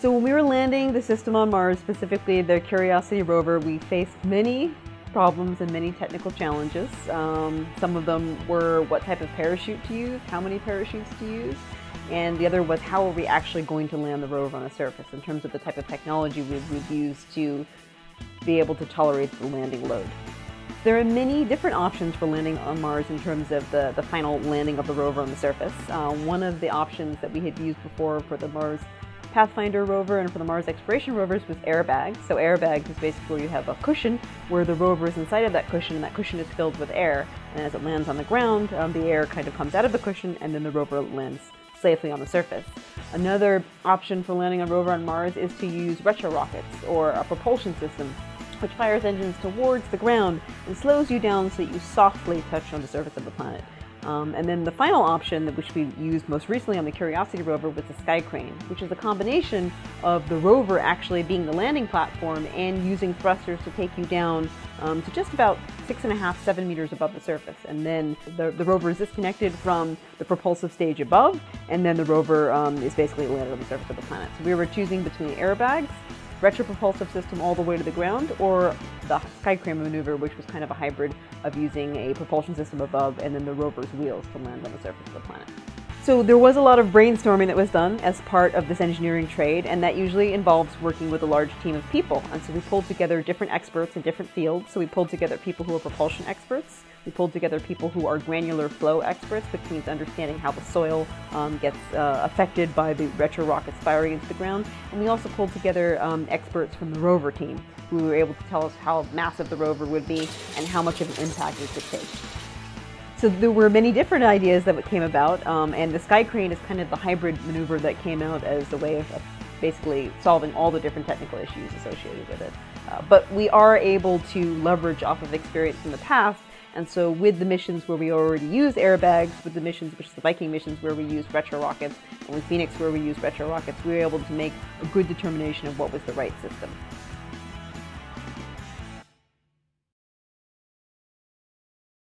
So when we were landing the system on Mars, specifically the Curiosity rover, we faced many problems and many technical challenges. Um, some of them were what type of parachute to use, how many parachutes to use, and the other was how are we actually going to land the rover on the surface in terms of the type of technology we would use to be able to tolerate the landing load. There are many different options for landing on Mars in terms of the, the final landing of the rover on the surface. Uh, one of the options that we had used before for the Mars Pathfinder rover and for the Mars exploration rovers was airbags. So airbags is basically where you have a cushion where the rover is inside of that cushion and that cushion is filled with air. And as it lands on the ground, um, the air kind of comes out of the cushion and then the rover lands safely on the surface. Another option for landing a rover on Mars is to use retro rockets or a propulsion system which fires engines towards the ground and slows you down so that you softly touch on the surface of the planet. Um, and then the final option, which we used most recently on the Curiosity rover, was the Sky Crane, which is a combination of the rover actually being the landing platform and using thrusters to take you down um, to just about six and a half, seven meters above the surface. And then the, the rover is disconnected from the propulsive stage above, and then the rover um, is basically landed on the surface of the planet. So we were choosing between airbags retropropulsive system all the way to the ground, or the Skycrane maneuver, which was kind of a hybrid of using a propulsion system above and then the rover's wheels to land on the surface of the planet. So there was a lot of brainstorming that was done as part of this engineering trade, and that usually involves working with a large team of people. And so we pulled together different experts in different fields. So we pulled together people who are propulsion experts, we pulled together people who are granular flow experts, which means understanding how the soil um, gets uh, affected by the retro rockets firing into the ground. And we also pulled together um, experts from the rover team who were able to tell us how massive the rover would be and how much of an impact it could take. So there were many different ideas that came about, um, and the Sky Crane is kind of the hybrid maneuver that came out as a way of, basically solving all the different technical issues associated with it. Uh, but we are able to leverage off of experience in the past and so with the missions where we already use airbags, with the missions, which is the Viking missions where we use retro rockets, and with Phoenix where we use retro rockets, we were able to make a good determination of what was the right system.